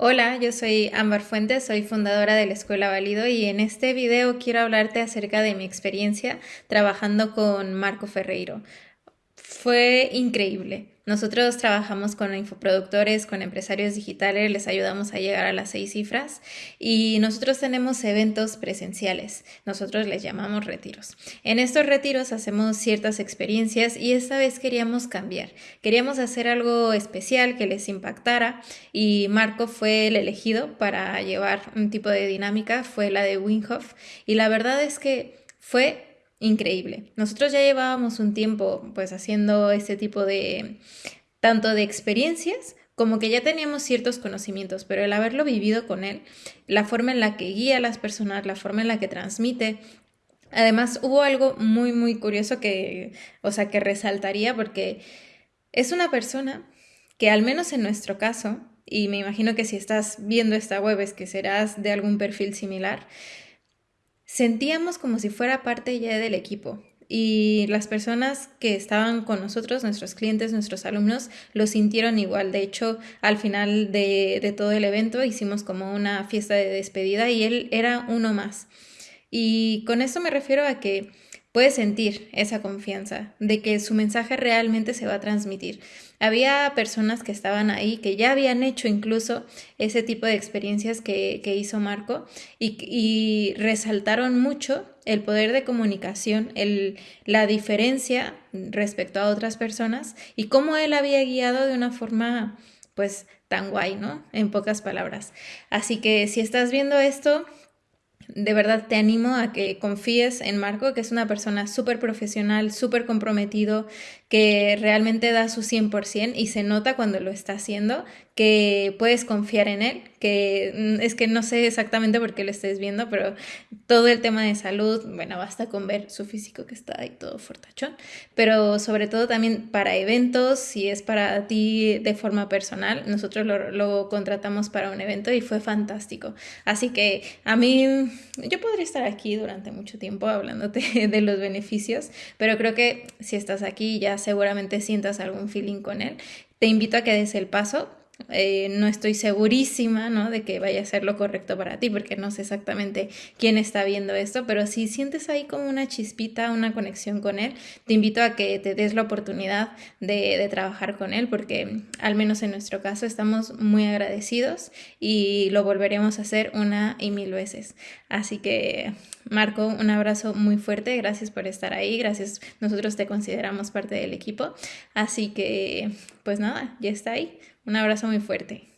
Hola, yo soy Ámbar Fuentes, soy fundadora de la Escuela Válido y en este video quiero hablarte acerca de mi experiencia trabajando con Marco Ferreiro. Fue increíble. Nosotros trabajamos con infoproductores, con empresarios digitales, les ayudamos a llegar a las seis cifras y nosotros tenemos eventos presenciales, nosotros les llamamos retiros. En estos retiros hacemos ciertas experiencias y esta vez queríamos cambiar, queríamos hacer algo especial que les impactara y Marco fue el elegido para llevar un tipo de dinámica, fue la de Winghoff y la verdad es que fue increíble. Nosotros ya llevábamos un tiempo pues haciendo este tipo de tanto de experiencias como que ya teníamos ciertos conocimientos, pero el haberlo vivido con él, la forma en la que guía a las personas, la forma en la que transmite, además hubo algo muy muy curioso que, o sea, que resaltaría porque es una persona que al menos en nuestro caso, y me imagino que si estás viendo esta web es que serás de algún perfil similar, sentíamos como si fuera parte ya del equipo. Y las personas que estaban con nosotros, nuestros clientes, nuestros alumnos, lo sintieron igual. De hecho, al final de, de todo el evento hicimos como una fiesta de despedida y él era uno más. Y con esto me refiero a que puede sentir esa confianza de que su mensaje realmente se va a transmitir. Había personas que estaban ahí que ya habían hecho incluso ese tipo de experiencias que, hizo Marco y, resaltaron mucho el poder de comunicación, el, la diferencia respecto a otras personas y cómo él había guiado de una forma pues tan guay, ¿no? En pocas palabras. Así que si estás viendo esto, de verdad te animo a que confíes en Marco, que es una persona súper profesional, súper comprometido, que realmente da su 100% y se nota cuando lo está haciendo, que puedes confiar en él, que mm, es que no sé exactamente por qué lo estés viendo, pero todo el tema de salud, bueno, basta con ver su físico que está ahí todo fortachón, pero sobre todo también para eventos, si es para ti de forma personal, nosotros lo, lo contratamos para un evento y fue fantástico. Así que a mí, yo podría estar aquí durante mucho tiempo hablándote de los beneficios, pero creo que si estás aquí ya seguramente sientas algún feeling con él. Te invito a que des el paso, eh, no estoy segurísima ¿no? de que vaya a ser lo correcto para ti, porque no sé exactamente quién está viendo esto, pero si sientes ahí como una chispita, una conexión con él, te invito a que te des la oportunidad de, de trabajar con él, porque al menos en nuestro caso estamos muy agradecidos y lo volveremos a hacer una y mil veces. Así que, Marco, un abrazo muy fuerte, gracias por estar ahí, gracias, nosotros te consideramos parte del equipo, así que, pues nada, ya está ahí. Un abrazo muy fuerte.